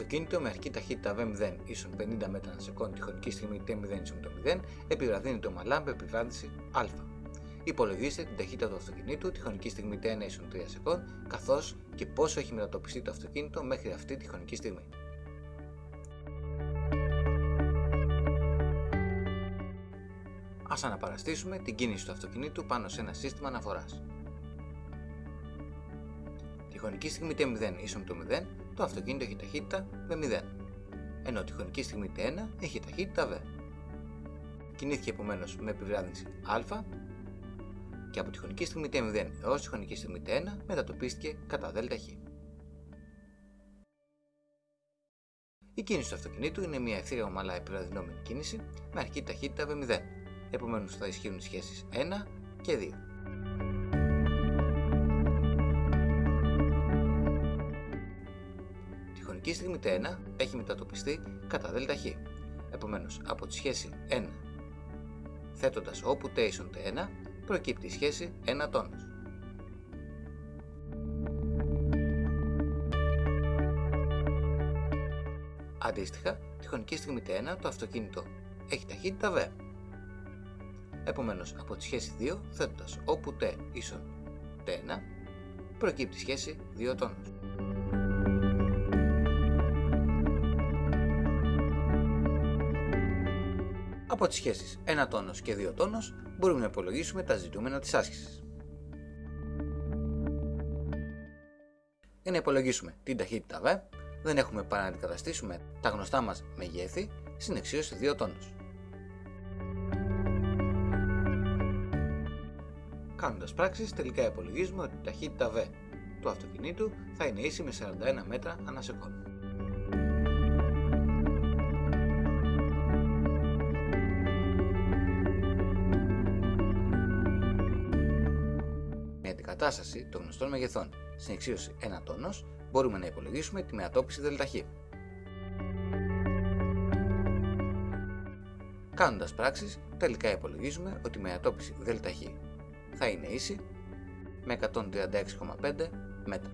αυτοκίνητο με αρχική ταχύτητα V0 ίσον 50 μέτρα ανά σεκόν τη χρονική στιγμή T0 ίσον το 0 επιβραδύνει το μαλά με επιβράδυνση α. Υπολογίστε την ταχύτητα του αυτοκινήτου τη χρονική στιγμή T1 ίσον 3 σεκόν καθώς και πόσο έχει μετατοπιστεί το αυτοκίνητο μέχρι αυτή τη χρονική στιγμή. Ας αναπαραστήσουμε την κίνηση του αυτοκινήτου πάνω σε ένα σύστημα αναφοράς. Τη χρονική στιγμή T0 ίσον το 0, το αυτοκίνητο έχει ταχύτητα V0, ενώ τη χρονική στιγμή T1 έχει ταχύτητα V. Κινήθηκε επομένως με επιβράδυνση α και από τη χρονική στιγμή T0 έως τη χρονική στιγμή T1 μετατοπίστηκε κατά ΔΧ. Η κίνηση του αυτοκινήτου είναι μια ευθεία ομαλά επιβραδυνόμενη κίνηση με αρχική ταχύτητα V0, επομένως θα ισχύουν οι σχέσεις 1 και 2. Χρονική στιγμή T1 έχει μετατοπιστεί κατά ΔΧ, επομένως από τη σχέση 1 θέτοντας όπου T ίσον T1 προκύπτει η σχέση 1 τόνος. Αντίστοιχα, τη χρονική στιγμή T1 το αυτοκίνητο έχει ταχύτητα V. Επομένως, από τη σχέση 2 θέτοντας όπου T ίσον T1 προκύπτει η σχέση 2 τόνους. Από τις σχέσεις 1 τόνος και 2 τόνος μπορούμε να υπολογίσουμε τα ζητούμενα της άσκησης. Για να υπολογίσουμε την ταχύτητα V, δεν έχουμε παρά να αντικαταστήσουμε τα γνωστά μας μεγέθη στην εξίωση 2 τόνους. Κάνοντας πράξεις, τελικά υπολογίζουμε ότι η ταχύτητα V του αυτοκινήτου θα είναι ίση με 41 μέτρα ανά σεκόντ. Με αντικατάσταση των γνωστών μεγεθών στην εξίωση 1 τόνος, μπορούμε να υπολογίσουμε τη μετατόπιση ΔΧ. Κάνοντας πράξεις, τελικά υπολογίζουμε ότι η μετατόπιση ΔΧ θα είναι ίση με 136,5 μέτρα.